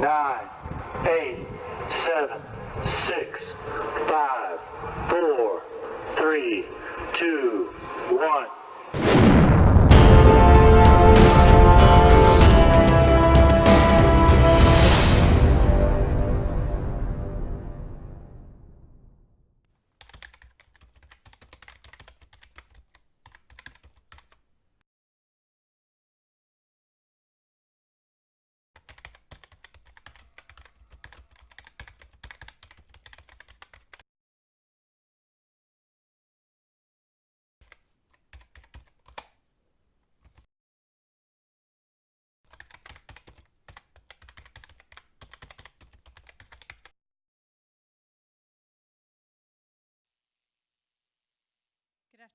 nine, eight, seven, six, five, four, three, two, one.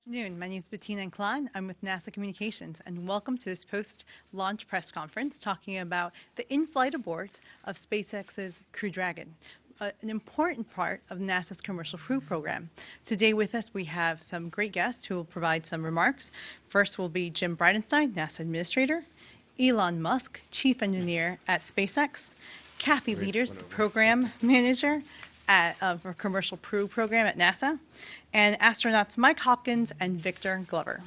Good afternoon. My name is Bettina Inclán. I'm with NASA Communications, and welcome to this post-launch press conference talking about the in-flight abort of SpaceX's Crew Dragon, uh, an important part of NASA's Commercial Crew Program. Today with us, we have some great guests who will provide some remarks. First will be Jim Bridenstine, NASA Administrator, Elon Musk, Chief Engineer at SpaceX, Kathy Lueders, the Program Manager at, uh, for Commercial Crew Program at NASA, and astronauts Mike Hopkins and Victor Glover.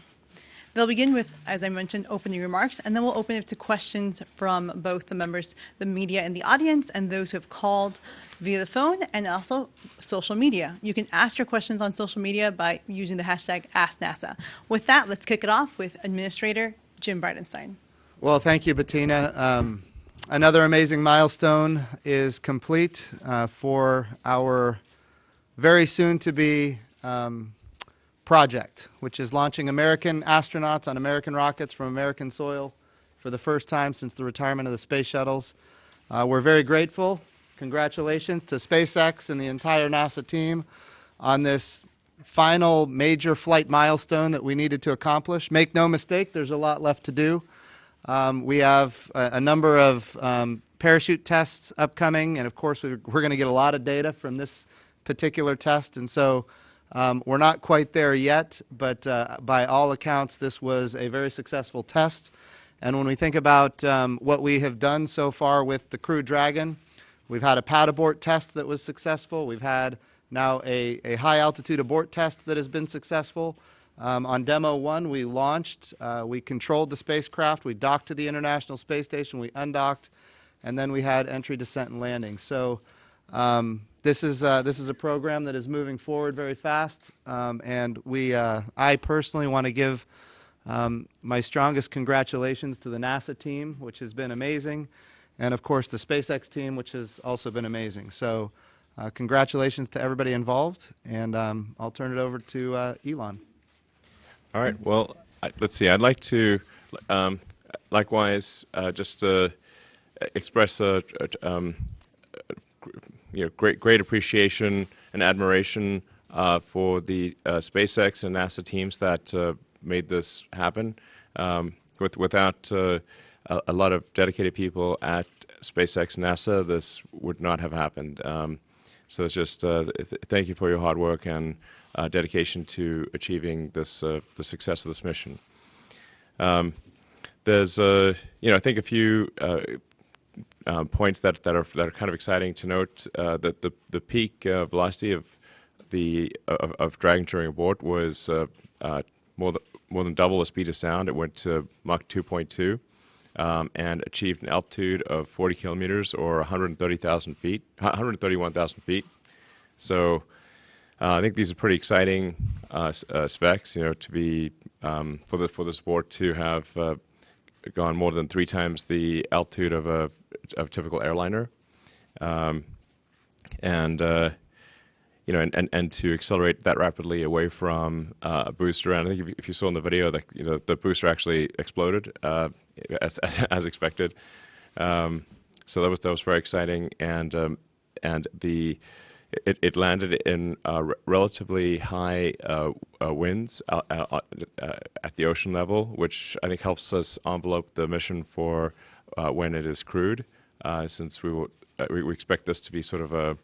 They'll begin with, as I mentioned, opening remarks, and then we'll open it to questions from both the members, the media and the audience, and those who have called via the phone, and also social media. You can ask your questions on social media by using the hashtag AskNASA. With that, let's kick it off with Administrator Jim Bridenstine. Well, thank you, Bettina. Um, another amazing milestone is complete uh, for our very soon to be um, project, which is launching American astronauts on American rockets from American soil for the first time since the retirement of the space shuttles. Uh, we're very grateful. Congratulations to SpaceX and the entire NASA team on this final major flight milestone that we needed to accomplish. Make no mistake, there's a lot left to do. Um, we have a, a number of um, parachute tests upcoming, and of course, we're, we're going to get a lot of data from this particular test, and so um, we're not quite there yet, but uh, by all accounts, this was a very successful test. And when we think about um, what we have done so far with the Crew Dragon, we've had a pad abort test that was successful. We've had now a, a high altitude abort test that has been successful. Um, on demo one, we launched, uh, we controlled the spacecraft, we docked to the International Space Station, we undocked, and then we had entry, descent, and landing. So um, this is uh, this is a program that is moving forward very fast, um, and we uh, I personally want to give um, my strongest congratulations to the NASA team, which has been amazing, and of course the SpaceX team, which has also been amazing. So, uh, congratulations to everybody involved, and um, I'll turn it over to uh, Elon. All right. Well, I, let's see. I'd like to um, likewise uh, just express a. Um, you know, great, great appreciation and admiration uh, for the uh, SpaceX and NASA teams that uh, made this happen. Um, with, without uh, a, a, lot of dedicated people at SpaceX NASA, this would not have happened. Um, so it's just uh, th thank you for your hard work and uh, dedication to achieving this the success of this mission. Um, there's, you know, I think a few um, points that, that are that are kind of exciting to note. Uh, that the the peak uh, velocity of the of, of, Dragon during abort was uh, uh, more than more than double the speed of sound. It went to Mach 2.2 um, and achieved an altitude of 40 kilometers or 130,000 feet, 131,000 feet. So. Uh, I think these are pretty exciting uh, specs, you know, to be um, for the for the sport to have gone more than three times the altitude of a of a typical airliner, um, and uh, you know, and, and, and to accelerate that rapidly away from uh, a booster. And I think if, you saw in the video, that you know, the booster actually exploded uh, as, as, as expected. Um, so that was that was very exciting, and um, and the it, it landed in uh, relatively high uh, uh, winds uh, at the ocean level, which I think helps us envelope the mission for Uh, when it is crewed, uh, since we, will, uh, we expect this to be sort of a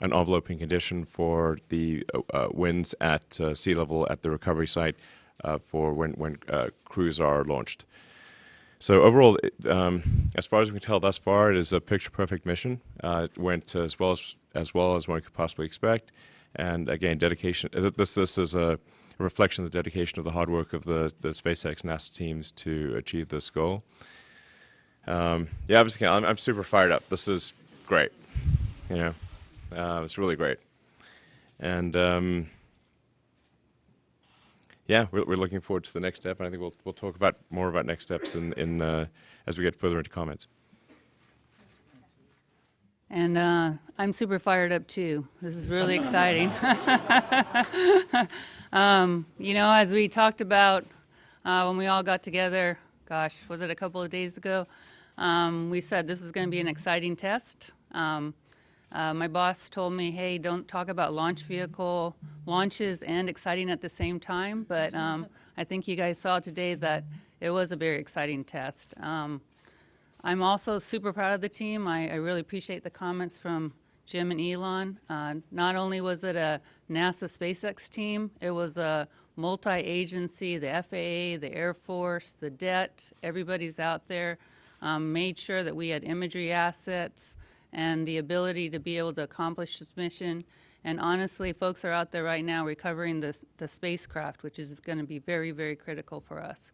an enveloping condition for the winds at sea level at the recovery site for when when crews are launched. so overall, um, as far as we can tell thus far, it is a picture-perfect mission. Uh, it went as well as as well as one could possibly expect, and again, dedication. uh, This this is a reflection of the dedication of the hard work of the the SpaceX NASA teams to achieve this goal. Um, yeah, I'm, just, I'm, I'm super fired up. This is great. You know, uh, it's really great, and. Um, yeah, we're, we're looking forward to the next step, and I think we'll we'll talk about more about next steps in in uh, as we get further into comments. And uh, I'm super fired up too. This is really exciting. um, you know, as we talked about uh, when we all got together, gosh, was it a couple of days ago? Um, we said this was going to be an exciting test. Um, uh, my boss told me, hey, don't talk about launch vehicle launches and exciting at the same time. But um, I think you guys saw today that it was a very exciting test. Um, I'm also super proud of the team. I, I really appreciate the comments from Jim and Elon. Uh, not only was it a NASA SpaceX team, it was a multi-agency, the FAA, the Air Force, the DET, everybody's out there. Um, made sure that we had imagery assets and the ability to be able to accomplish this mission. And honestly, folks are out there right now recovering the, the spacecraft, which is going to be very, very critical for us.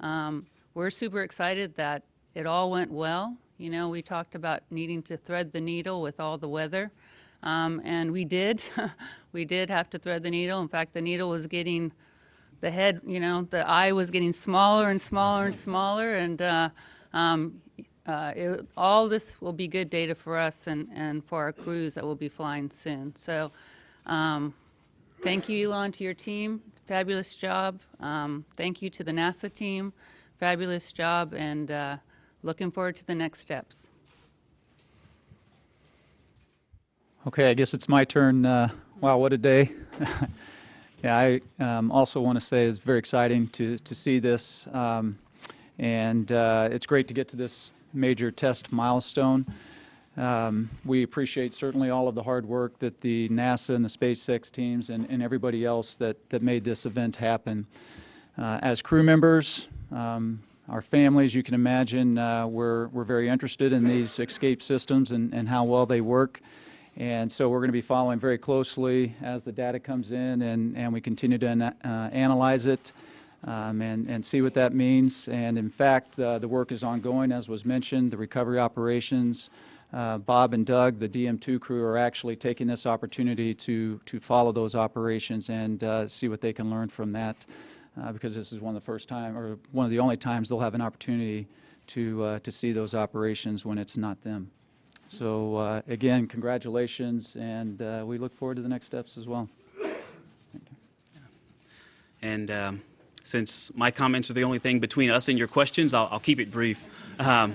Um, we're super excited that it all went well. You know, we talked about needing to thread the needle with all the weather, um, and we did. we did have to thread the needle. In fact, the needle was getting, the head, you know, the eye was getting smaller and smaller and smaller, and uh, um, uh, it, all this will be good data for us and, and for our crews that will be flying soon. So, um, thank you, Elon, to your team. Fabulous job. Um, thank you to the NASA team. Fabulous job, and uh, looking forward to the next steps. Okay, I guess it's my turn. Uh, wow, what a day. yeah, I um, also want to say it's very exciting to, to see this. Um, and uh, it's great to get to this major test milestone. Um, we appreciate certainly all of the hard work that the NASA and the SpaceX teams and, and everybody else that, that made this event happen. Uh, as crew members, um, our families, you can imagine, uh, we're, we're very interested in these escape systems and, and how well they work. And so we're going to be following very closely as the data comes in and, and we continue to ana- uh, analyze it um, and, and see what that means. And in fact, uh, the work is ongoing, as was mentioned, the recovery operations. Uh, Bob and Doug, the DM2 crew, are actually taking this opportunity to, to follow those operations and uh, see what they can learn from that uh, because this is one of the first time, or one of the only times they'll have an opportunity to, uh, to see those operations when it's not them. So uh, again, congratulations, and we look forward to the next steps as well. And um, since my comments are the only thing between us and your questions, I'll, I'll keep it brief. Um,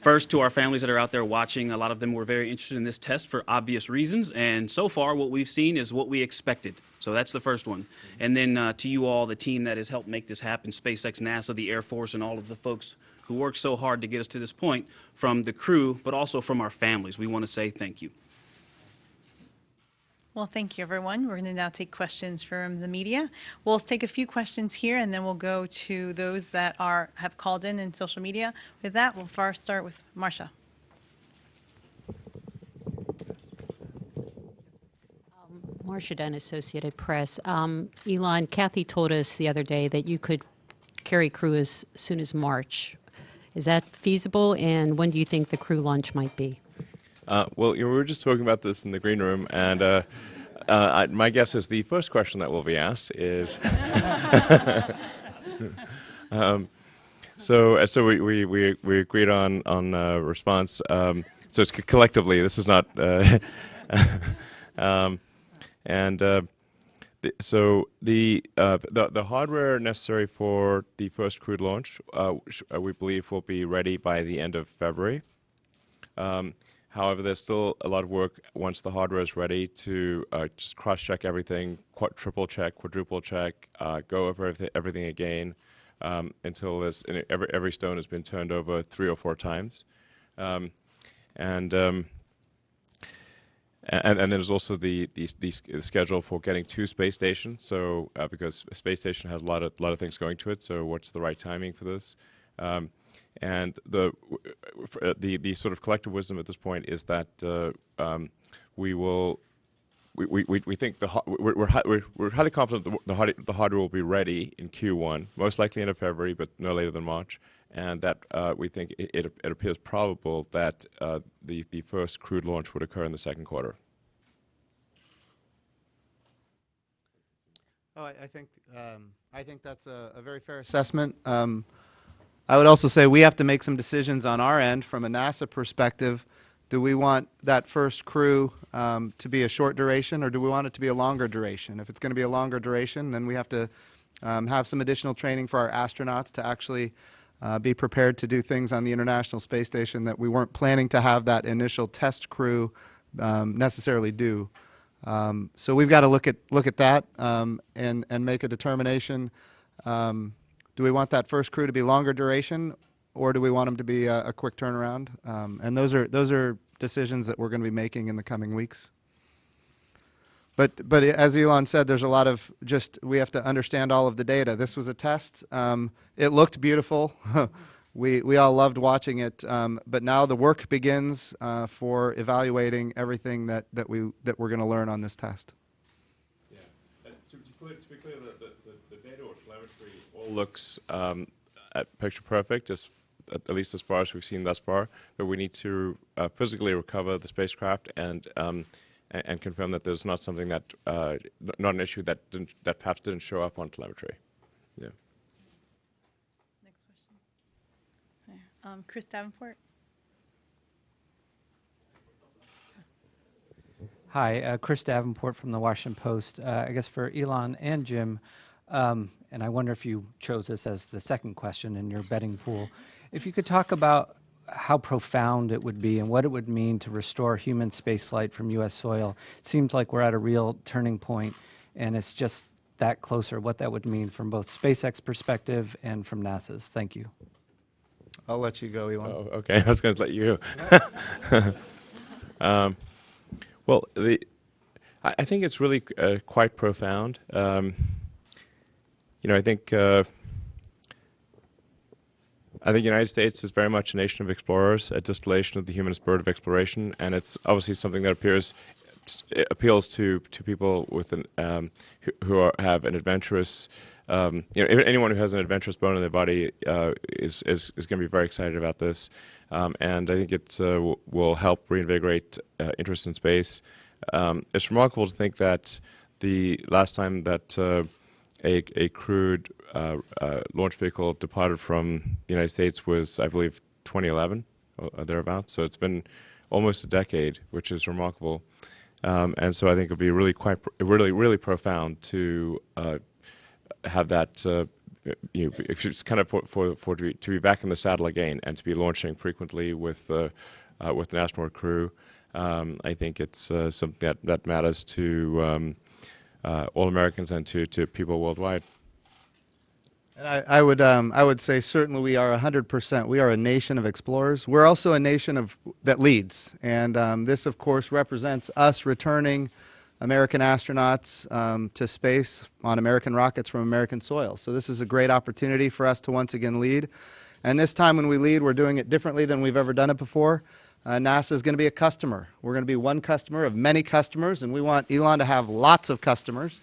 first, to our families that are out there watching, a lot of them were very interested in this test for obvious reasons. And so far, what we've seen is what we expected. So that's the first one. And then uh, to you all, the team that has helped make this happen SpaceX, NASA, the Air Force, and all of the folks who worked so hard to get us to this point, from the crew, but also from our families, we want to say thank you. Well, thank you, everyone. We're going to now take questions from the media. We'll take a few questions here, and then we'll go to those that are have called in in social media. With that, we'll first start with Marcia. Marcia Dunn, Associated Press. Um, Elon, Kathy told us the other day that you could carry crew as soon as March. Is that feasible, and when do you think the crew launch might be? Uh, well, you know, we were just talking about this in the green room, and uh, uh, I, my guess is the first question that will be asked is. um, so, uh, so we, we, we, we agreed on on uh, response. Um, so it's collectively. This is not. Uh, um, and the, so the, the the hardware necessary for the first crewed launch, we believe, will be ready by the end of February. Um, however, there's still a lot of work once the hardware is ready to uh, just cross-check everything, triple check, quadruple check, uh, go over everything, again um, until this, every every stone has been turned over three or four times, um, and. Um, and, and there's also the, the, the schedule for getting to space station. So uh, because space station has a lot of lot of things going to it. So what's the right timing for this? And the uh, the the sort of collective wisdom at this point is that uh, um, we will. We, we, we think the we're, we're, we're, we're highly confident the, the, hard- the hardware will be ready in Q1, most likely end of February, but no later than March, and that uh, we think it, it, it appears probable that uh, the, the first crewed launch would occur in the second quarter. Oh, I, I think um, I think that's a, a very fair assessment. Um, I would also say we have to make some decisions on our end from a NASA perspective. Do we want that first crew um, to be a short duration, or do we want it to be a longer duration? If it's going to be a longer duration, then we have to um, have some additional training for our astronauts to actually uh, be prepared to do things on the International Space Station that we weren't planning to have that initial test crew um, necessarily do. Um, so we've got to look at look at that um, and and make a determination. Um, do we want that first crew to be longer duration, or do we want them to be a, a quick turnaround? Um, and those are those are decisions that we're going to be making in the coming weeks. But but as Elon said, there's a lot of just we have to understand all of the data. This was a test. Um, it looked beautiful. we we all loved watching it. Um, but now the work begins uh, for evaluating everything that that we that we're going to learn on this test. Yeah. To, to, clear, to, be clear, the, the, the, data or telemetry all looks um, picture perfect, as, at least as far as we've seen thus far. But we need to uh, physically recover the spacecraft and, um, and, and confirm that there's not something that uh, not an issue that that perhaps didn't show up on telemetry. Yeah. Next question. Um, Chris Davenport. Hi, uh, Chris Davenport from the Washington Post. Uh, I guess for Elon and Jim, um, and I wonder if you chose this as the second question in your betting pool. If you could talk about how profound it would be and what it would mean to restore human spaceflight from U.S. soil. It seems like we're at a real turning point, and it's just that closer, what that would mean from both SpaceX perspective and from NASA's. Thank you. I'll let you go, Elon. Oh, okay, I was going to let you. um, well, the, I, I, think it's really uh, quite profound. Um, you know, I think uh, I think the United States is very much a nation of explorers, a distillation of the human spirit of exploration, and it's obviously something that appears appeals to to people with an um, who, who are, have an adventurous. Um, you know, anyone who has an adventurous bone in their body uh, is is, is going to be very excited about this, um, and I think it uh, will help reinvigorate uh, interest in space. Um, it's remarkable to think that the last time that uh, a, a crewed uh, uh, launch vehicle departed from the United States was, I believe, 2011 or thereabouts. So it's been almost a decade, which is remarkable. Um, and so I think it'll be really quite, really, really profound to uh, have that. Uh, you know, it's kind of for, for, for to, be, to, be, back in the saddle again and to be launching frequently with uh, uh, with an astronaut crew. Um, I think it's something that, that matters to um, uh, all Americans and to, to people worldwide. And I, I would um, I would say certainly we are hundred percent. We are a nation of explorers. We're also a nation of that leads, and um, this, of course, represents us returning American astronauts um, to space on American rockets from American soil. So this is a great opportunity for us to once again lead. And this time, when we lead, we're doing it differently than we've ever done it before. Uh, NASA is going to be a customer. We're going to be one customer of many customers, and we want Elon to have lots of customers.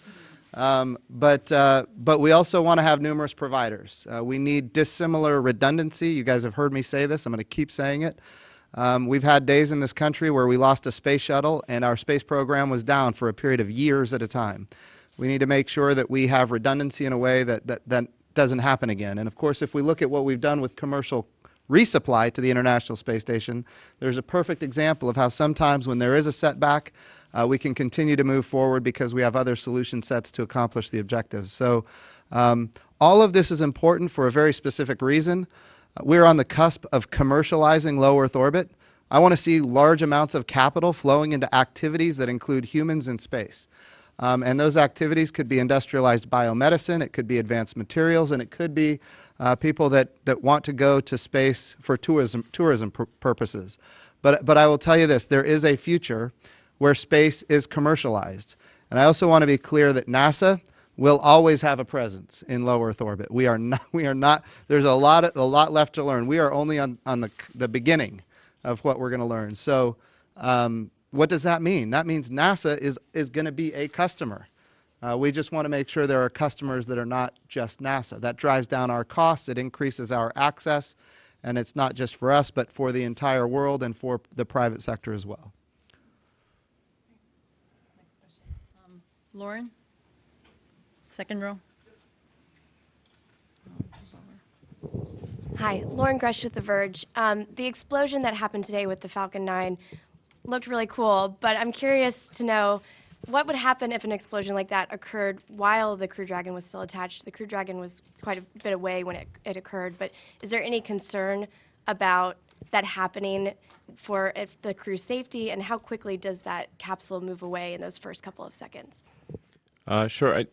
Um, but, uh, but we also want to have numerous providers. Uh, we need dissimilar redundancy. You guys have heard me say this. I'm going to keep saying it. Um, we've had days in this country where we lost a space shuttle and our space program was down for a period of years at a time. We need to make sure that we have redundancy in a way that, that, that doesn't happen again. And of course, if we look at what we've done with commercial resupply to the International Space Station, there's a perfect example of how sometimes when there is a setback, uh, we can continue to move forward because we have other solution sets to accomplish the objectives. So um, all of this is important for a very specific reason. Uh, we're on the cusp of commercializing low Earth orbit. I want to see large amounts of capital flowing into activities that include humans in space. Um, and those activities could be industrialized biomedicine, it could be advanced materials, and it could be uh, people that, that want to go to space for tourism, tourism pur purposes. But, but I will tell you this, there is a future where space is commercialized. And I also want to be clear that NASA will always have a presence in low Earth orbit. We are not. We are not. There's a lot. Of, a lot left to learn. We are only on on the the beginning of what we're going to learn. So, um, what does that mean? That means NASA is is going to be a customer. Uh, we just want to make sure there are customers that are not just NASA. That drives down our costs. It increases our access, and it's not just for us, but for the entire world and for the private sector as well. Lauren? Second row. Hi, Loren Grush with The Verge. Um, the explosion that happened today with the Falcon 9 looked really cool, but I'm curious to know what would happen if an explosion like that occurred while the Crew Dragon was still attached? The Crew Dragon was quite a bit away when it, it occurred, but is there any concern about that happening for if the crew's safety, and how quickly does that capsule move away in those first couple of seconds? Uh, sure. I-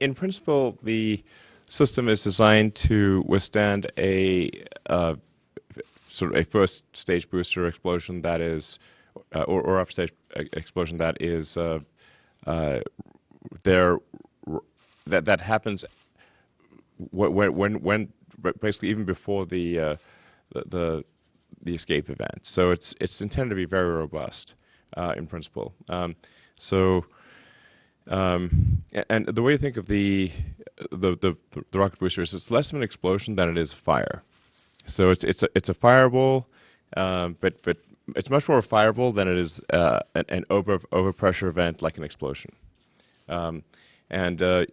in principle, the system is designed to withstand a uh, sort of a first stage booster explosion that is, uh, or, or upstage e- explosion that is uh, uh, there that that happens when when when basically even before the uh, the, the the escape event. So it's it's intended to be very robust uh, in principle. Um, so. Um, and the way to think of the, the the the rocket booster is it's less of an explosion than it is fire. So it's it's a it's a fireball, um, but but it's much more a fireball than it is uh, an, an over overpressure event like an explosion. Um, and uh,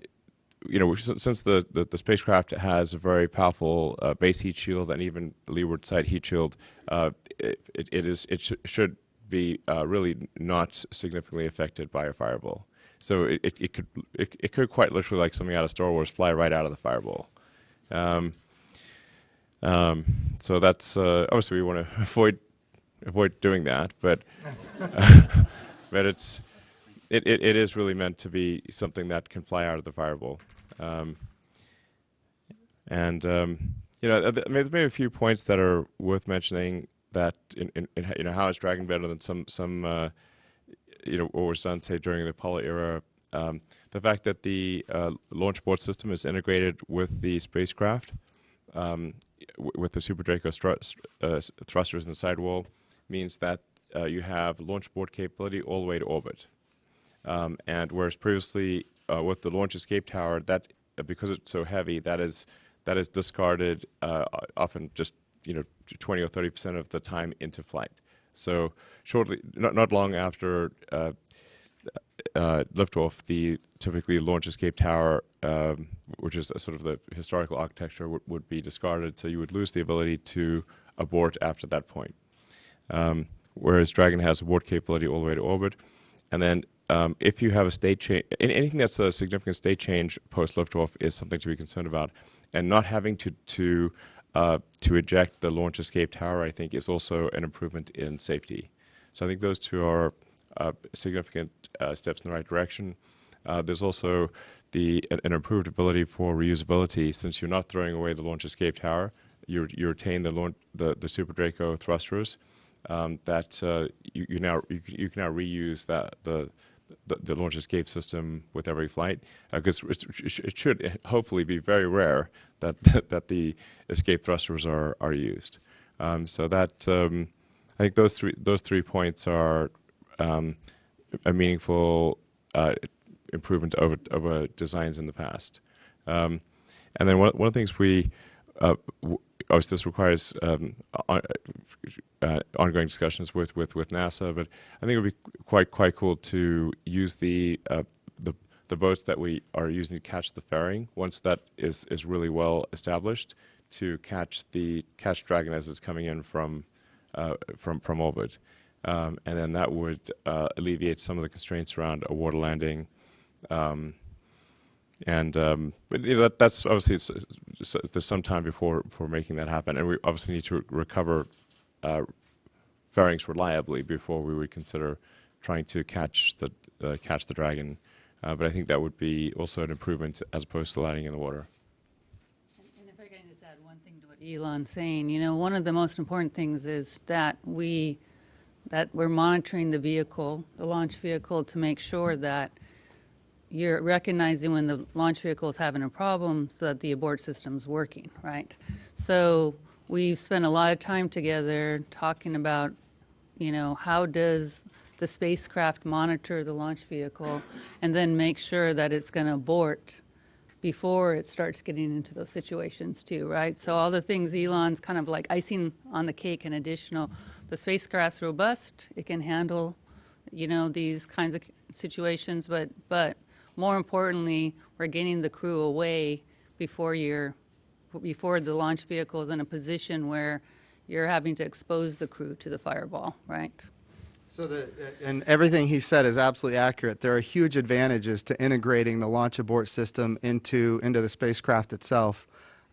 you know, since the, the, the spacecraft has a very powerful uh, base heat shield and even leeward side heat shield, uh, it, it, it is it sh- should be uh, really not significantly affected by a fireball. So it, it, it could it, it could quite literally like something out of Star Wars fly right out of the fireball. Um, um, so that's uh, obviously we want to avoid avoid doing that, but but it's it, it, it is really meant to be something that can fly out of the fireball. Um, and um, you know, th- maybe maybe a few points that are worth mentioning. That in, in, in you know how is Dragon better than some some uh, you know what was done say during the Apollo era. Um, the fact that the uh, launch abort system is integrated with the spacecraft, um, w- with the Super Draco uh, thrusters in the sidewall, means that uh, you have launch abort capability all the way to orbit. Um, and whereas previously uh, with the launch escape tower, that uh, because it's so heavy, that is that is discarded uh, often just you know 20 or 30 percent of the time into flight. So shortly, not not long after uh, uh, liftoff, the typically launch escape tower, um, which is sort of the historical architecture, would be discarded. So you would lose the ability to abort after that point. Um, whereas Dragon has abort capability all the way to orbit. And then um, if you have a state change, anything that's a significant state change post liftoff is something to be concerned about. And not having to to uh, to eject the launch escape tower, I think, is also an improvement in safety. So I think those two are uh, significant uh, steps in the right direction. Uh, there's also the an, improved ability for reusability since you're not throwing away the launch escape tower. You you retain the launch, the the Super Draco thrusters. Um, that uh, you, now you, can- now reuse that the launch escape system with every flight because it should hopefully be very rare that that the escape thrusters are are used. Um, so that um, I think those three those three points are a meaningful uh, improvement over designs in the past. And then one, one of the things we uh, obviously this requires um, on, uh, ongoing discussions with, with, with NASA, but I think it would be quite quite cool to use the uh, the the boats that we are using to catch the fairing once that is, is really well established to catch the catch Dragon as it's coming in from uh, from from orbit, um, and then that would uh, alleviate some of the constraints around a water landing. Um, and um, that, that's obviously it's, it's, there's some time before before making that happen, and we obviously need to recover uh, fairings reliably before we would consider trying to catch the uh, catch the dragon. Uh, but I think that would be also an improvement as opposed to landing in the water. And if I can just add one thing to what Elon's saying, you know, one of the most important things is that we, that we're monitoring the vehicle, the launch vehicle, to make sure that you're recognizing when the launch vehicle is having a problem so that the abort system's working, right? So we've spent a lot of time together talking about, you know, how does the spacecraft monitor the launch vehicle and then make sure that it's going to abort before it starts getting into those situations too, right? So all the things Elon's kind of like icing on the cake and additional. The spacecraft's robust; it can handle, you know, these kinds of situations. But but more importantly, we're getting the crew away before you're before the launch vehicle is in a position where you're having to expose the crew to the fireball, right? So the, and everything he said is absolutely accurate. There are huge advantages to integrating the launch abort system into, into the spacecraft itself.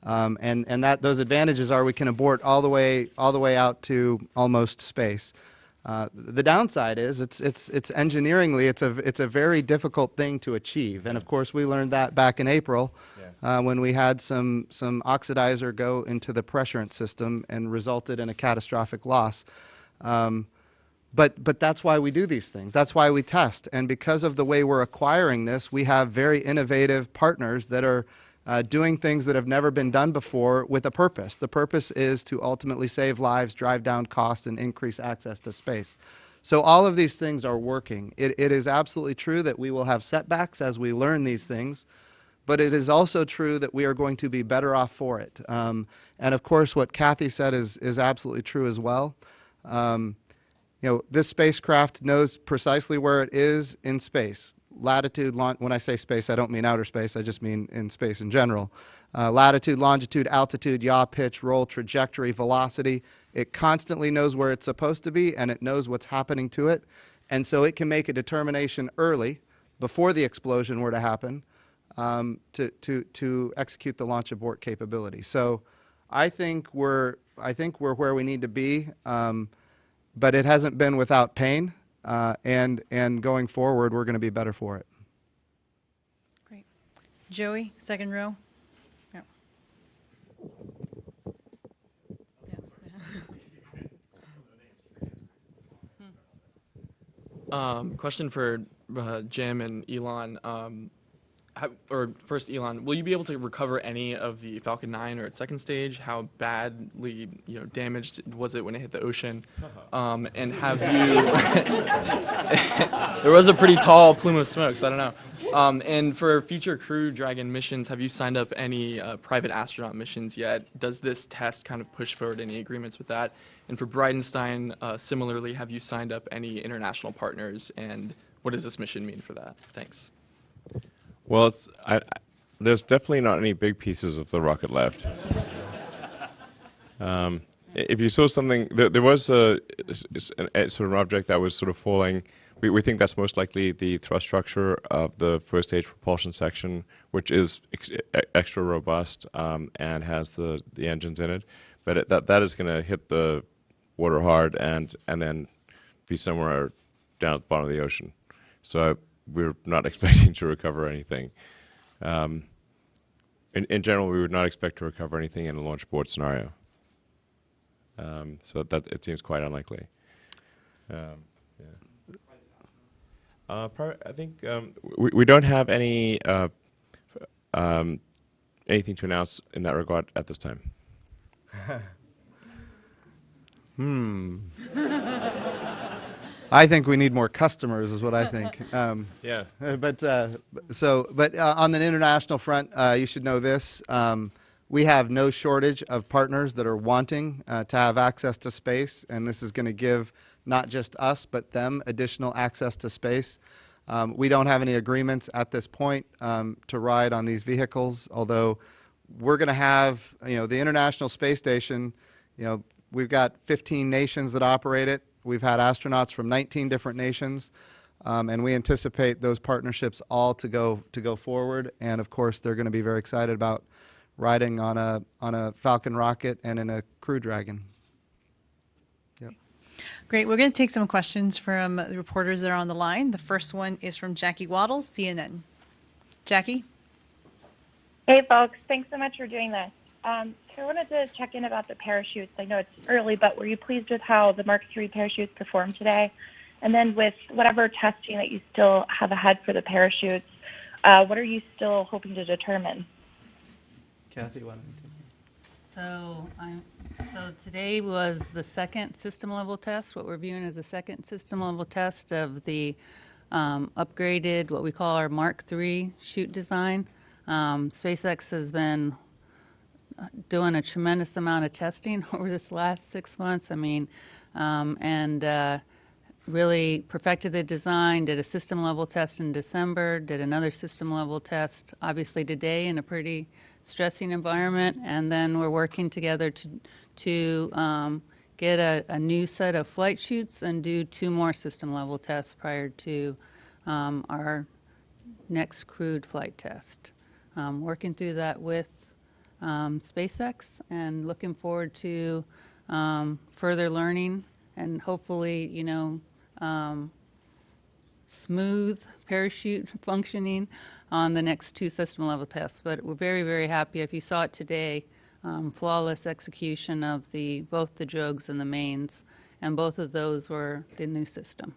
Um, and and that, those advantages are we can abort all the way, all the way out to almost space. Uh, the downside is it's, it's, it's engineeringly, it's a, it's a very difficult thing to achieve. And of course, we learned that back in April uh, when we had some, some oxidizer go into the pressurant system and resulted in a catastrophic loss. Um, but, but that's why we do these things. That's why we test. And because of the way we're acquiring this, we have very innovative partners that are uh, doing things that have never been done before with a purpose. The purpose is to ultimately save lives, drive down costs, and increase access to space. So all of these things are working. It, it is absolutely true that we will have setbacks as we learn these things, but it is also true that we are going to be better off for it. Um, and of course, what Kathy said is, is absolutely true as well. Um, you know, this spacecraft knows precisely where it is in space. Latitude, when I say space, I don't mean outer space, I just mean in space in general. Uh, latitude, longitude, altitude, yaw, pitch, roll, trajectory, velocity. It constantly knows where it's supposed to be and it knows what's happening to it. And so it can make a determination early, before the explosion were to happen, um, to, to, to execute the launch abort capability. So I think we're, I think we're where we need to be. Um, but it hasn't been without pain, uh, and and going forward, we're going to be better for it. Great, Joey, second row. Yeah. Um, question for uh, Jim and Elon. Um, how, or first, Elon, will you be able to recover any of the Falcon 9 or its second stage? How badly, you know, damaged was it when it hit the ocean? Um, and have you? there was a pretty tall plume of smoke, so I don't know. Um, and for future Crew Dragon missions, have you signed up any uh, private astronaut missions yet? Does this test kind of push forward any agreements with that? And for Bridenstine, uh, similarly, have you signed up any international partners? And what does this mission mean for that? Thanks. Well, it's I, I, there's definitely not any big pieces of the rocket left. Um, if you saw something, there, there was a, a, sort of object that was sort of falling. We, we think that's most likely the thrust structure of the first stage propulsion section, which is ex extra robust um, and has the, the engines in it. But it, that that is going to hit the water hard and and then be somewhere down at the bottom of the ocean. So we're not expecting to recover anything. Um, in, in, general, we would not expect to recover anything in a launch abort scenario. Um, so that it seems quite unlikely. Um, yeah. uh, I think um, we, we don't have any uh, um, anything to announce in that regard at this time. hmm. I think we need more customers, is what I think. Um, yeah. Uh, but uh, so, but uh, on the international front, uh, you should know this: um, we have no shortage of partners that are wanting uh, to have access to space, and this is going to give not just us but them additional access to space. Um, we don't have any agreements at this point um, to ride on these vehicles, although we're going to have, you know, the International Space Station. You know, we've got 15 nations that operate it. We've had astronauts from 19 different nations, um, and we anticipate those partnerships all to go to go forward. And of course, they're going to be very excited about riding on a on a Falcon rocket and in a Crew Dragon. Yep. Great. We're going to take some questions from the reporters that are on the line. The first one is from Jackie Wattles, CNN. Jackie. Hey, folks. Thanks so much for doing this. Um, I wanted to check in about the parachutes. I know it's early, but were you pleased with how the Mark III parachutes performed today? And then with whatever testing that you still have ahead for the parachutes, Uh, what are you still hoping to determine? Kathy, why don't you take So, I'm, so today was the second system level test, what we're viewing as a second system level test of the um, upgraded, what we call our Mark III chute design. Um, SpaceX has been doing a tremendous amount of testing over this last six months. I mean, um, and uh, really perfected the design, did a system level test in December, did another system level test, obviously today in a pretty stressing environment, and then we're working together to, to um, get a, a new set of flight chutes and do two more system level tests prior to um, our next crewed flight test. Um, working through that with um, SpaceX and looking forward to um, further learning and hopefully, you know, um, smooth parachute functioning on the next two system level tests. But we're very, very happy. If you saw it today, um, flawless execution of the both the drogues and the mains, and both of those were the new system.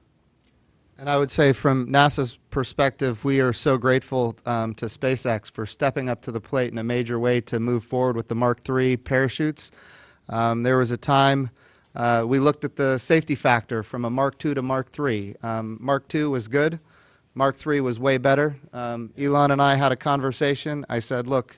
And I would say, from NASA's perspective, we are so grateful um, to SpaceX for stepping up to the plate in a major way to move forward with the Mark III parachutes. Um, there was a time uh, we looked at the safety factor from a Mark II to Mark III. Um, Mark II was good. Mark III was way better. Um, Elon and I had a conversation. I said, look,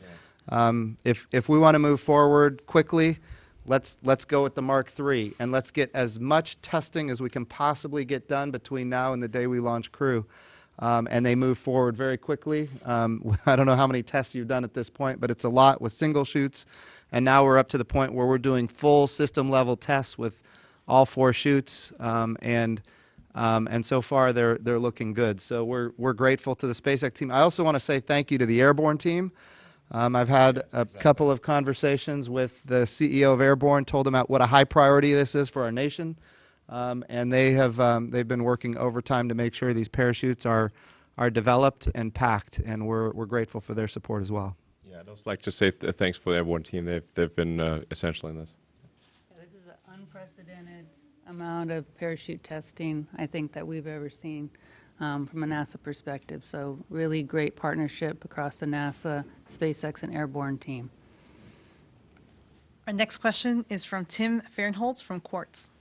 um, if, if we want to move forward quickly, let's, let's go with the Mark III and let's get as much testing as we can possibly get done between now and the day we launch Crew. Um, and they move forward very quickly. Um, I don't know how many tests you've done at this point, but it's a lot with single chutes. And now we're up to the point where we're doing full system level tests with all four chutes. Um, and um, and so far they're they're looking good. So we're we're grateful to the SpaceX team. I also want to say thank you to the Airborne team. Um, I've had a couple of conversations with the CEO of Airborne, told them what a high priority this is for our nation, um, and they have um, they've been working overtime to make sure these parachutes are are developed and packed, and we're we're grateful for their support as well. Yeah, I'd also like to say th- thanks for the Airborne team. They've they've been uh, essential in this. Yeah, this is an unprecedented amount of parachute testing I think that we've ever seen um, from a NASA perspective. So really great partnership across the NASA, SpaceX, and Airborne team. Our next question is from Tim Fernholz from Quartz.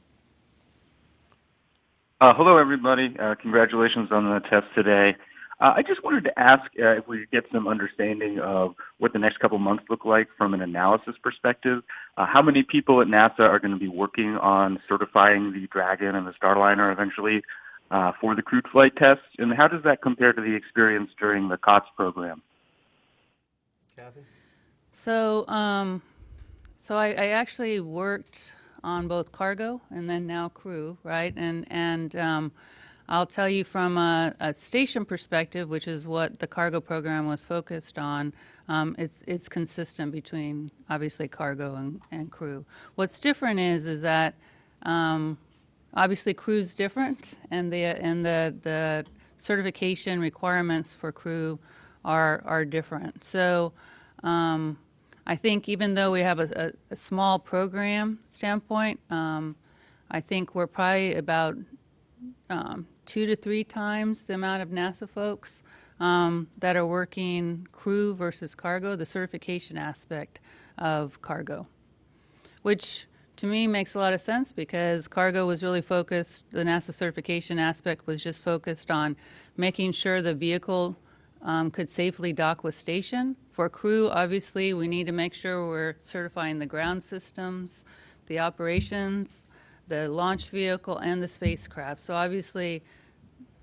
Uh, hello, everybody. Uh, congratulations on the test today. Uh, I just wanted to ask uh, if we could get some understanding of what the next couple months look like from an analysis perspective. Uh, how many people at NASA are going to be working on certifying the Dragon and the Starliner eventually for the crewed flight tests, and how does that compare to the experience during the COTS program? Kathy? So, um, so I, I actually worked on both cargo and then now crew, right? And and um, I'll tell you from a, a, station perspective, which is what the cargo program was focused on. Um, it's it's consistent between obviously cargo and, and crew. What's different is is that um, obviously crew's different, and the and the the certification requirements for crew are are different. So. Um, I think even though we have a, a, a small program standpoint, um, I think we're probably about um, two to three times the amount of NASA folks um, that are working crew versus cargo, the certification aspect of cargo, which to me makes a lot of sense because cargo was really focused, the NASA certification aspect was just focused on making sure the vehicle um, could safely dock with station. For crew, obviously, we need to make sure we're certifying the ground systems, the operations, the launch vehicle, and the spacecraft. So obviously,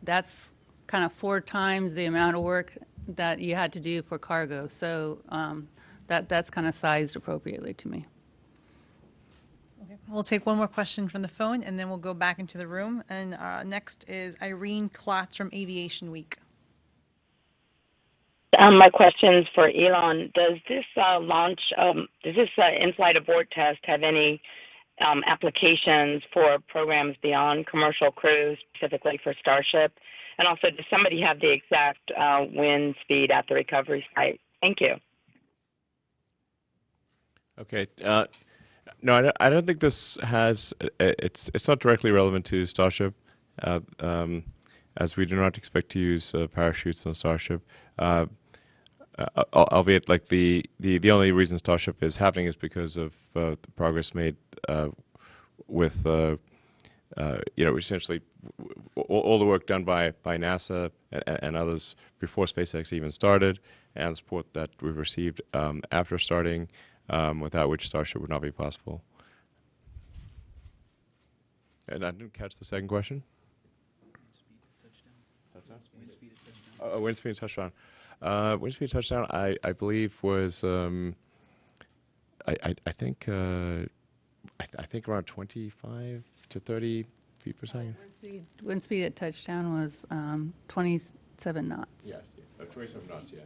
that's kind of four times the amount of work that you had to do for cargo. So um, that that's kind of sized appropriately to me. Okay. We'll take one more question from the phone, and then we'll go back into the room. And uh, next is Irene Klotz from Aviation Week. Um, my questions for Elon: Does this uh, launch, um, does this uh, in-flight abort test have any um, applications for programs beyond commercial crews, specifically for Starship? And also, does somebody have the exact uh, wind speed at the recovery site? Thank you. Okay. Uh, no, I don't, I don't think this has. It's it's not directly relevant to Starship. Uh, um, as we do not expect to use uh, parachutes on Starship. Uh, uh, albeit, like the, the, the only reason Starship is happening is because of uh, the progress made uh, with uh, uh, you know essentially all, all the work done by by NASA and, and others before SpaceX even started, and support that we've received um, after starting, um, without which Starship would not be possible. And I didn't catch the second question. Uh, wind speed touchdown. Uh, wind speed touchdown. I, I believe was um, I, I I think uh, I, th- I think around twenty five to thirty feet per second. Wind speed, wind speed at touchdown was um, 27 knots. Yeah, uh, twenty seven knots. Yeah.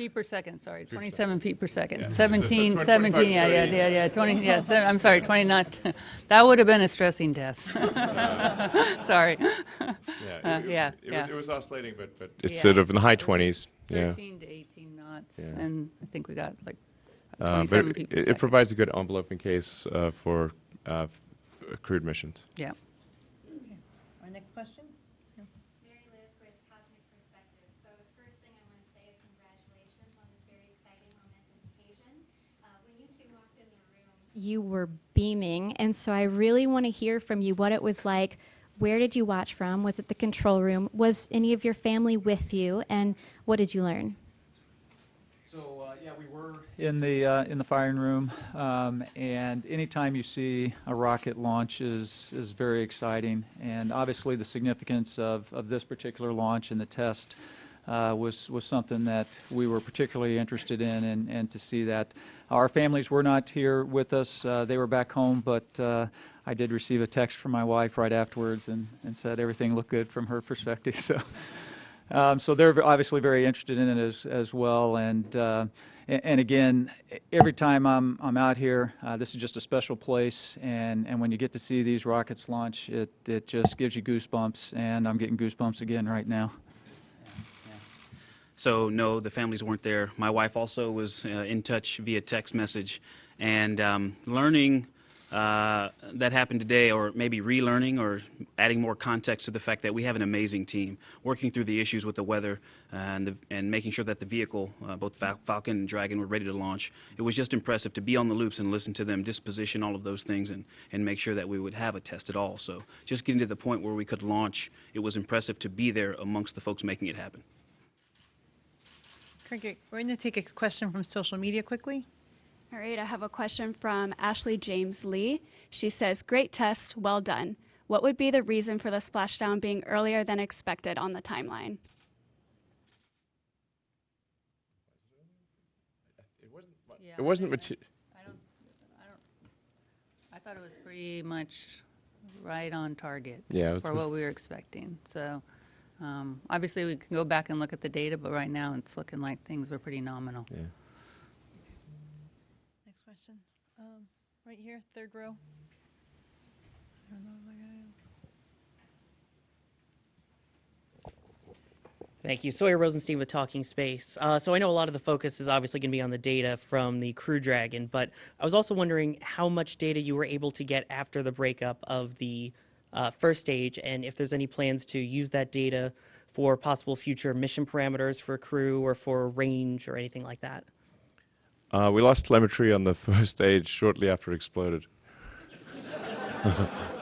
Feet per second, sorry, per 27 feet per second. Yeah. So- so 17, 17, yeah, yeah, yeah, yeah, 20, yeah, se- I'm sorry, 20 not, that would have been a stressing test. Sorry. Yeah, Uh, it, it- yeah, it, yeah. was, it was oscillating, but but it's Yeah. sort of in the high twenties. Yeah. 13 to 18 knots, Yeah. and I think we got like Uh, but it, it provides a good envelope in case uh, for uh, crewed missions. Yeah. Our next question? Mary Liz with Cosmic Perspective. So the first thing I want to say is congratulations on this very exciting, momentous occasion. Uh, when you two walked in the room, you were beaming, and so I really want to hear from you what it was like. Where did you watch from? Was it the control room? Was any of your family with you? And what did you learn? So uh, yeah, we were in the uh, in the firing room, um, and anytime you see a rocket launch is is very exciting, and obviously the significance of, of this particular launch and the test uh, was was something that we were particularly interested in, and, and to see that our families were not here with us, uh, they were back home, but uh, I did receive a text from my wife right afterwards, and, and said everything looked good from her perspective. So. Um, so they're obviously very interested in it as, as well. And, uh, and again, every time I'm, I'm out here, uh, this is just a special place. And, and when you get to see these rockets launch, it, it just gives you goosebumps. And I'm getting goosebumps again right now. So no, the families weren't there. My wife also was uh, in touch via text message, and um, learning uh, that happened today, or maybe relearning, or adding more context to the fact that we have an amazing team working through the issues with the weather and the, and making sure that the vehicle, uh, both Falcon and Dragon, were ready to launch. It was just impressive to be on the loops and listen to them disposition all of those things and and make sure that we would have a test at all. So just getting to the point where we could launch, it was impressive to be there amongst the folks making it happen. Great. We're going to take a question from social media quickly. All right, I have a question from Ashley James Lee. She says, Great test, well done. What would be the reason for the splashdown being earlier than expected on the timeline? Yeah, It wasn't I- I don't, I don't, I thought it was pretty much right on target Yeah, for what we were expecting. So, um, obviously, we can go back and look at the data, but right now, it's looking like things were pretty nominal. Yeah. Next question. Um, right here, third row. I don't know if I got it. Thank you. Sawyer Rosenstein with Talking Space. Uh, so I know a lot of the focus is obviously going to be on the data from the Crew Dragon, but I was also wondering how much data you were able to get after the breakup of the uh, first stage, and if there's any plans to use that data for possible future mission parameters for crew or for range or anything like that. Uh, we lost telemetry on the first stage shortly after it exploded.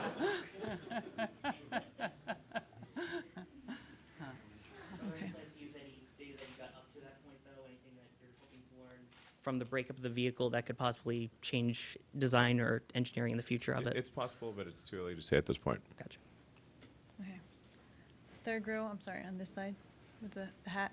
From the breakup of the vehicle, that could possibly change design or engineering in the future of it. It's possible, but it's too early to say at this point. Gotcha. Okay. Third row, I'm sorry, on this side with the the hat.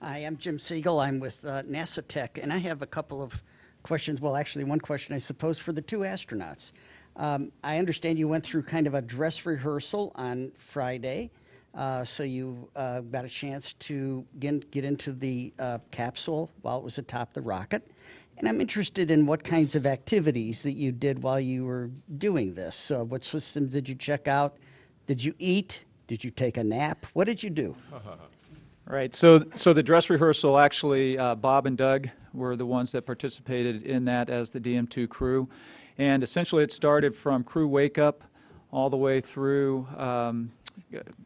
Hi, I'm Jim Siegel. I'm with uh, NASA Tech, and I have a couple of questions. Well, actually, one question, I suppose, for the two astronauts. Um, I understand you went through kind of a dress rehearsal on Friday, uh, so you uh, got a chance to get, get into the uh, capsule while it was atop the rocket. And I'm interested in what kinds of activities that you did while you were doing this. So, what systems did you check out? Did you eat? Did you take a nap? What did you do? Right. So, so the dress rehearsal actually, uh, Bob and Doug were the ones that participated in that as the DM2 crew, and essentially it started from crew wake up all the way through um,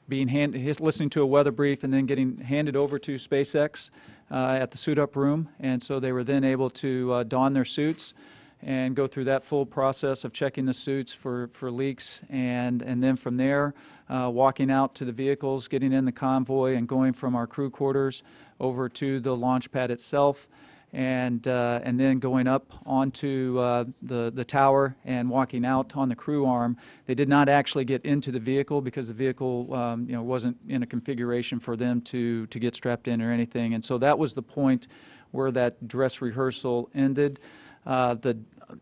being hand, his, listening to a weather brief and then getting handed over to SpaceX uh, at the suit up room, and so they were then able to uh, don their suits and go through that full process of checking the suits for, for leaks and, and then from there uh, walking out to the vehicles, getting in the convoy and going from our crew quarters over to the launch pad itself and, uh, and then going up onto uh, the, the tower and walking out on the crew arm. They did not actually get into the vehicle because the vehicle um, you know, wasn't in a configuration for them to, to get strapped in or anything. And so that was the point where that dress rehearsal ended. Uh, the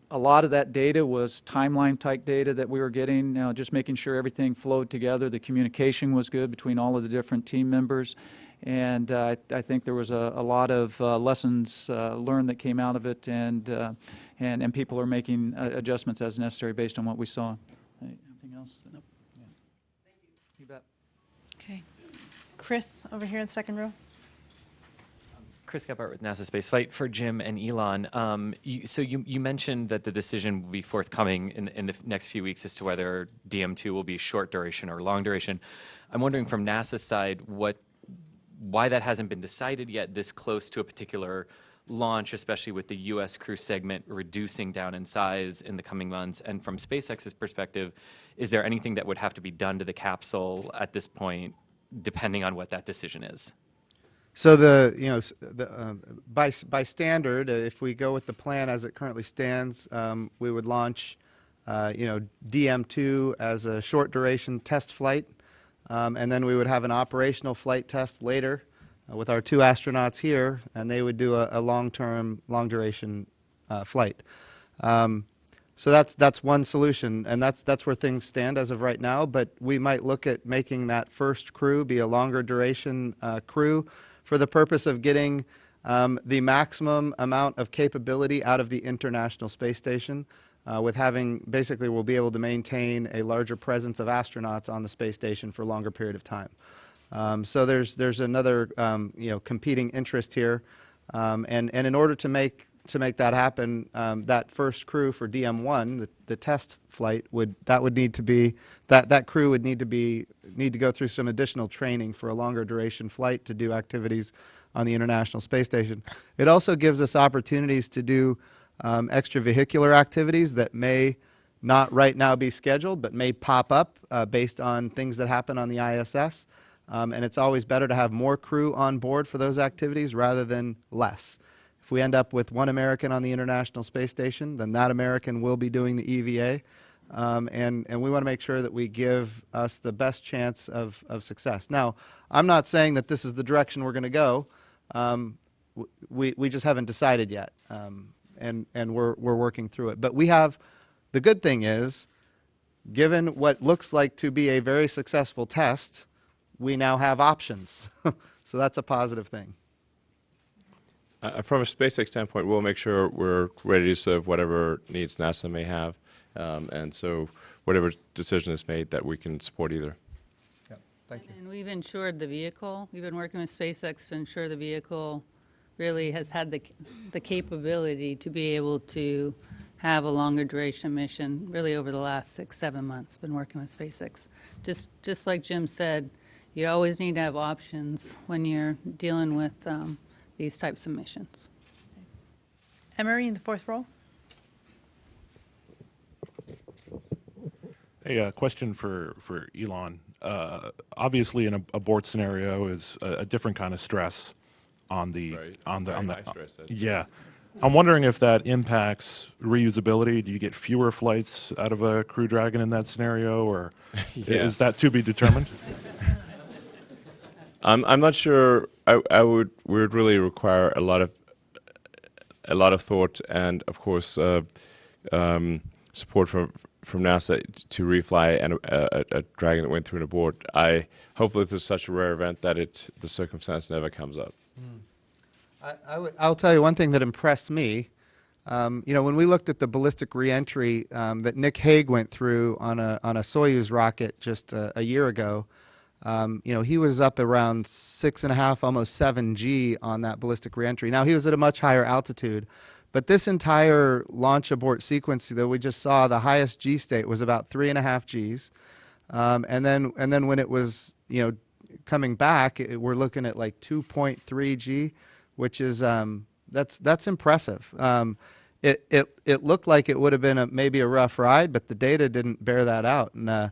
a lot of that data was timeline type data that we were getting, you know, just making sure everything flowed together. The communication was good between all of the different team members. And uh, I, I, think there was a, a lot of uh, lessons uh, learned that came out of it, and, uh, and, and people are making uh, adjustments as necessary based on what we saw. Anything else? Nope. Yeah. Thank you. You bet. Okay. Chris, over here in the second row. Chris Gebhardt with NASA Spaceflight for Jim and Elon. Um, you, so you, you mentioned that the decision will be forthcoming in, in the next few weeks as to whether DM2 will be short duration or long duration. I'm wondering from NASA's side what why that hasn't been decided yet this close to a particular launch, especially with the U.S. crew segment reducing down in size in the coming months. And from SpaceX's perspective, is there anything that would have to be done to the capsule at this point, depending on what that decision is? So the you know the, uh, by by standard, uh, if we go with the plan as it currently stands, um, we would launch uh, you know DM2 as a short duration test flight, um, and then we would have an operational flight test later uh, with our two astronauts here, and they would do a, a long-term, long-duration uh, flight. Um, so that's that's one solution, and that's that's where things stand as of right now. But we might look at making that first crew be a longer duration uh, crew for the purpose of getting um, the maximum amount of capability out of the International Space Station. Uh, with having basically we'll be able to maintain a larger presence of astronauts on the space station for a longer period of time. Um, so there's there's another um, you know competing interest here, um, and and in order to make to make that happen, um, that first crew for DM1, the, the test flight would that would need to be that that crew would need to be need to go through some additional training for a longer duration flight to do activities on the International Space Station. It also gives us opportunities to do um, extravehicular activities that may not right now be scheduled, but may pop up uh, based on things that happen on the ISS. Um, and it's always better to have more crew on board for those activities rather than less. If we end up with one American on the International Space Station, then that American will be doing the EVA. Um, and, and we want to make sure that we give us the best chance of, of success. Now, I'm not saying that this is the direction we're going to go. Um, we, we just haven't decided yet, um, and, and we're, we're working through it. But we have, the good thing is, given what looks like to be a very successful test, we now have options. so that's a positive thing. Uh, from a SpaceX standpoint, we'll make sure we're ready to serve whatever needs NASA may have. Um, and so whatever decision is made, that we can support either. Yeah, thank you. And we've insured the vehicle. We've been working with SpaceX to ensure the vehicle really has had the, the capability to be able to have a longer duration mission really over the last six, seven months, been working with SpaceX. Just, just like Jim said, you always need to have options when you're dealing with um, these types of missions. Emery in the fourth row. Hey, a uh, question for, for Elon. Uh, obviously, an abort scenario is a, a, different kind of stress on the right. on the on the yeah. I'm wondering if that impacts reusability. Do you get fewer flights out of a Crew Dragon in that scenario, or Yeah. is that to be determined? I'm I'm not sure. I I would we would really require a lot of a lot of thought and of course uh, um, support from from NASA to refly and a, a, a, dragon that went through an abort. I hope that this is such a rare event that it the circumstance never comes up. I, I would, I'll tell you one thing that impressed me. Um, you know, when we looked at the ballistic reentry um, that Nick Hague went through on a on a Soyuz rocket just a, a year ago, Um, you know, he was up around six and a half, almost seven G on that ballistic reentry. Now he was at a much higher altitude, but this entire launch abort sequence that we just saw, the highest G state was about three and a half Gs, um, and then and then when it was you know coming back, it, we're looking at like 2.3 G, which is um, that's that's impressive. Um, it, it it looked like it would have been a, maybe a rough ride, but the data didn't bear that out, and uh,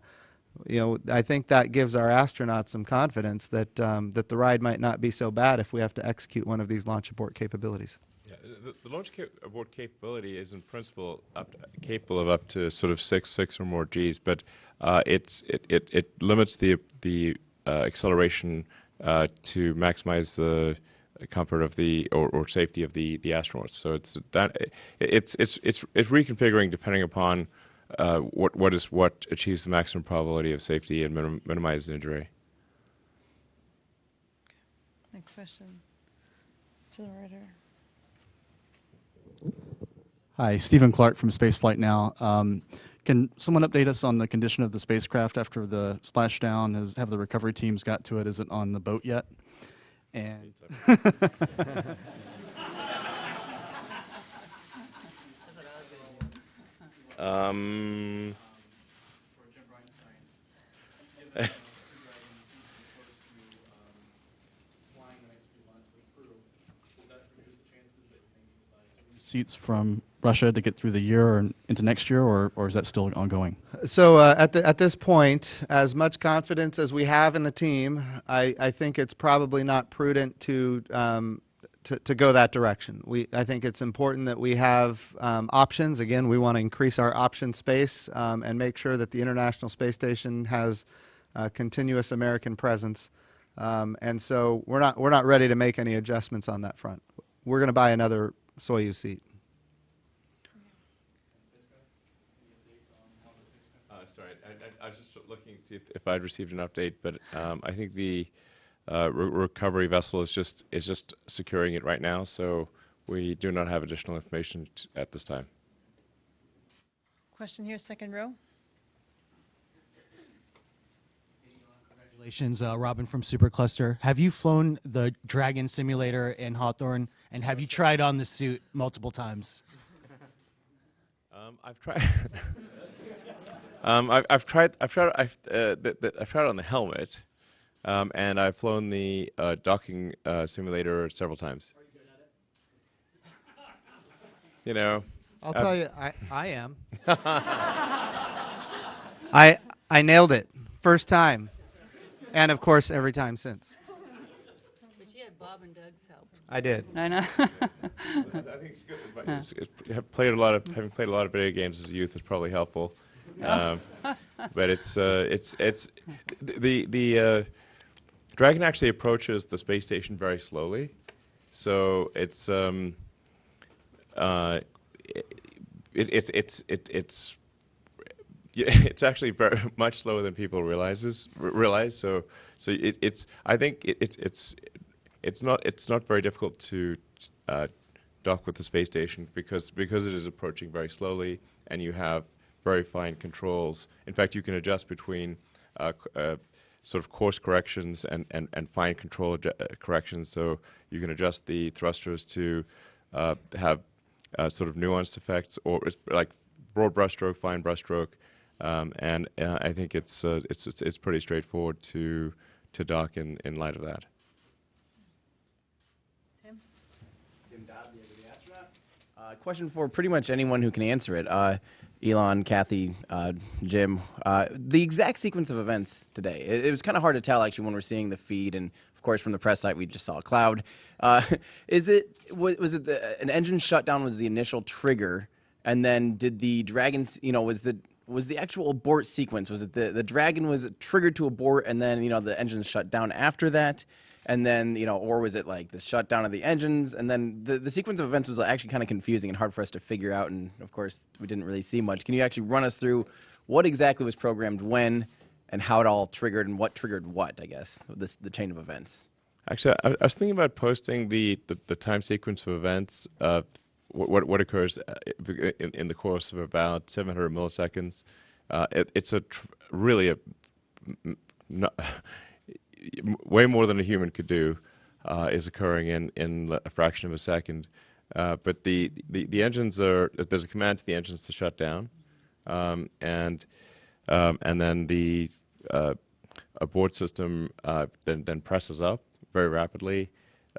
you know I think that gives our astronauts some confidence that um, that the ride might not be so bad if we have to execute one of these launch abort capabilities. Yeah, the, the launch cap- abort capability is in principle to, capable of up to sort of six six or more Gs, but uh, it's it, it, it limits the the uh, acceleration uh, to maximize the comfort of the or, or safety of the the astronauts. So it's that it's it's it's it's reconfiguring depending upon uh, what what is what achieves the maximum probability of safety and minim, minimizes injury. Next question. To the writer. Hi, Stephen Clark from Spaceflight Now. Um, can someone update us on the condition of the spacecraft after the splashdown? Has have the recovery teams got to it? Is it on the boat yet? And um, seats from Russia to get through the year or into next year, or, or is that still ongoing? So uh, at the, at this point, as much confidence as we have in the team, I, I think it's probably not prudent to, um, to to go that direction. We I think it's important that we have um, options. Again, we want to increase our option space um, and make sure that the International Space Station has uh, continuous American presence. Um, and so we're not we're not ready to make any adjustments on that front. We're going to buy another Soyuz seat. Uh, sorry, I, I, I, was just looking to see if, if I'd received an update, but um, I think the uh, re- recovery vessel is just is just securing it right now, so we do not have additional information t- at this time. Question here, second row. Congratulations, uh, Robin from Supercluster. Have you flown the Dragon simulator in Hawthorne, and have you tried on the suit multiple times? Um, I've tried. um, I've, I've, tried. I've tried. I've, uh, the, the, I've tried on the helmet, um, and I've flown the uh, docking uh, simulator several times. You know. I'll I've- tell you, I, I am. I I nailed it first time, and of course every time since. But you had Bob and Doug's help. I did. I know. I think it's good. But it's, it's, have played a lot of having played a lot of video games as a youth is probably helpful. Um, but it's uh, it's it's the the uh, Dragon actually approaches the space station very slowly, so it's um, uh, it, it's it's it, it's it's actually very much slower than people realizes realize. So so it, it's I think it's it's it's not it's not very difficult to uh, dock with the space station because because it is approaching very slowly and you have very fine controls. In fact, you can adjust between uh, uh, sort of course corrections and, and, and fine control uh, corrections. So you can adjust the thrusters to uh, have uh, sort of nuanced effects or like broad brushstroke, fine brushstroke. Um, and uh, I think it's, uh, it's it's it's pretty straightforward to to dock in, in light of that. Tim Tim Dodd, the Astronaut. Uh, question for pretty much anyone who can answer it. Elon, Kathy, uh, Jim. Uh, the exact sequence of events today. It, it was kind of hard to tell actually when we're seeing the feed, and of course from the press site we just saw a cloud. Uh, is it was, was it the, an engine shutdown was the initial trigger, and then did the dragon? You know, was the was the actual abort sequence? Was it the the dragon was triggered to abort, and then you know the engines shut down after that? And then you know or was it like the shutdown of the engines? And then the, the sequence of events was actually kind of confusing and hard for us to figure out. And of course we didn't really see much. Can you actually run us through what exactly was programmed when and how it all triggered and what triggered what i guess this the chain of events? Actually, I, I was thinking about posting the, the, the time sequence of events, uh, what, what, occurs uh, in, in the course of about 700 milliseconds. Uh, it, it's a really a way more than a human could do uh, is occurring in in a fraction of a second. Uh, but the, the the engines are there's a command to the engines to shut down, um, and um, and then the uh, abort system uh, then then presses up very rapidly.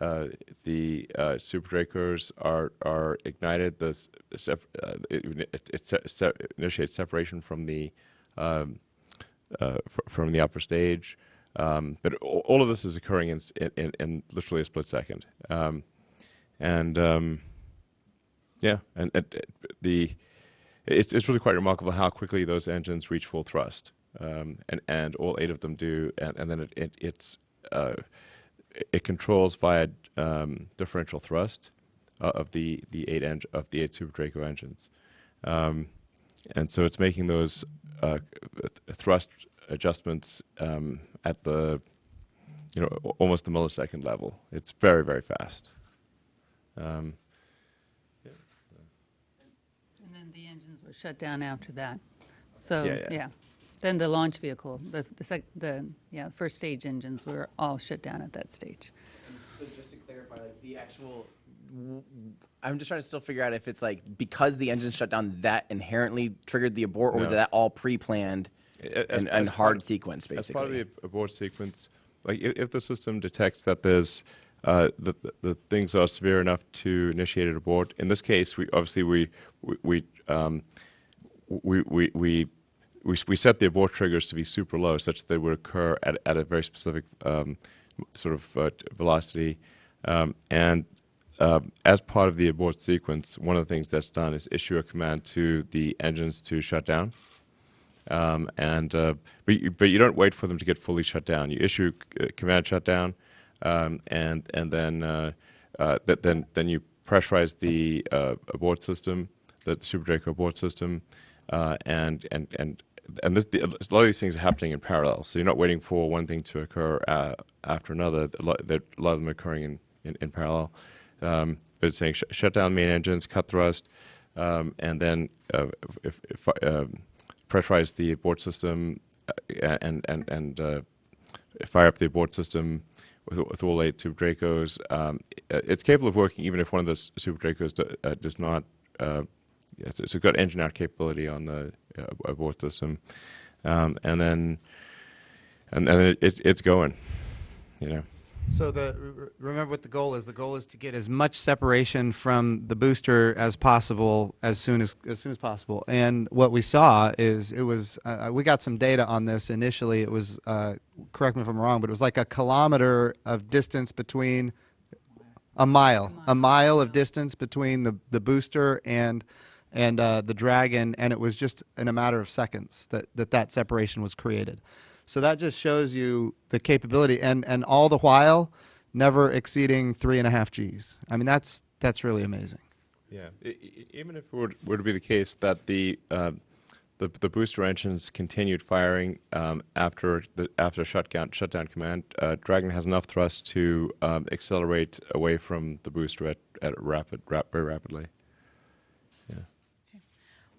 Uh, the uh, super Dracos are are ignited. The it, it, it se- se- initiates separation from the um, fr- from the upper stage. Um, but all, of this is occurring in, in, in, literally a split second. Um, and um, yeah, and, and uh, the it's it's really quite remarkable how quickly those engines reach full thrust, um, and and all eight of them do, and, and then it, it it's uh, it controls via um, differential thrust uh, of the the eight eng- of the eight Super Draco engines, um, and so it's making those uh, th- thrust adjustments um, at the you know almost the millisecond level. It's very very fast. Um, And then the engines were shut down after that. So, Yeah, yeah. yeah. Then the launch vehicle, the, the sec, the, yeah, first stage engines were all shut down at that stage. So just to clarify, like the actual, I'm just trying to still figure out if it's like because the engine shut down that inherently triggered the abort, or was No. that all pre-planned A- and, as and part- hard sequence As part of basically? the abort sequence, like if, if the system detects that there's uh, the, the things are severe enough to initiate an abort. In this case, we obviously we we we um, we, we, we we we set the abort triggers to be super low, such that they would occur at, at a very specific um, sort of uh, velocity. Um, and um, as part of the abort sequence, one of the things that's done is issue a command to the engines to shut down. Um, and uh, but you, but you don't wait for them to get fully shut down. You issue uh, command shutdown, um, and and then uh, uh, th- then then you pressurize the uh, abort system, the, Super Draco abort system, uh, and and and and this, the, a lot of these things are happening in parallel. So you're not waiting for one thing to occur after another. A lot, a lot of them are occurring in in, in parallel. Um, but it's saying sh- shut down main engines, cut thrust, um, and then if, if, um, pressurize the abort system uh, and and and uh, fire up the abort system with, with all eight Super Dracos. Um, it's capable of working even if one of those Super Dracos do, uh, does not. Uh, yes, it's got engine out capability on the uh, abort system, um, and then and then it, it's it's going. You know. So the remember what the goal is. The goal is to get as much separation from the booster as possible as soon as as soon as possible. And what we saw is it was uh, we got some data on this initially. It was uh, correct me if I'm wrong, but it was like a kilometer of distance between a mile, a mile of distance between the the booster and and uh, the dragon, and it was just in a matter of seconds that that, that separation was created. So that just shows you the capability, and and all the while, never exceeding three and a half Gs. I mean, that's that's really amazing. Yeah, even if it were, were to be the case that the um, the, the booster engines continued firing um, after the after shutdown shutdown command, uh, Dragon has enough thrust to um, accelerate away from the booster at, at rapid rap, very rapidly.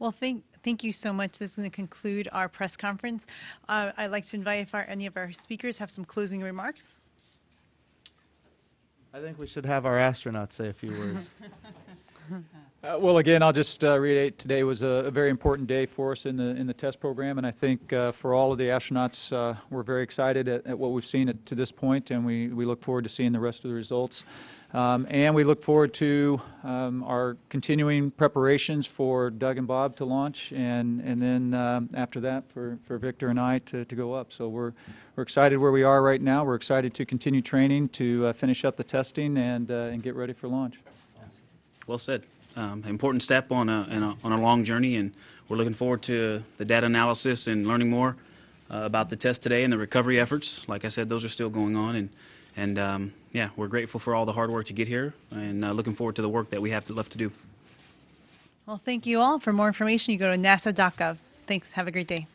Well, thank, thank you so much. This is going to conclude our press conference. Uh, I'd like to invite if our, any of our speakers have some closing remarks. I think we should have our astronauts say a few words. Uh, well, again, I'll just uh, reiterate today was a, a very important day for us in the in the test program, and I think uh, for all of the astronauts, uh, we're very excited at, at what we've seen at, to this point, and we, we look forward to seeing the rest of the results. Um, and we look forward to um, our continuing preparations for Doug and Bob to launch, and and then um, after that for, for Victor and I to, to go up. So we're we're excited where we are right now. We're excited to continue training, to uh, finish up the testing, and uh, and get ready for launch. Well said. Um, important step on a, a on a long journey, and we're looking forward to the data analysis and learning more uh, about the test today and the recovery efforts. Like I said, those are still going on, and and um, yeah, we're grateful for all the hard work to get here, and uh, looking forward to the work that we have to, left to do. Well, thank you all. For more information, you go to nasa.gov. Thanks. Have a great day.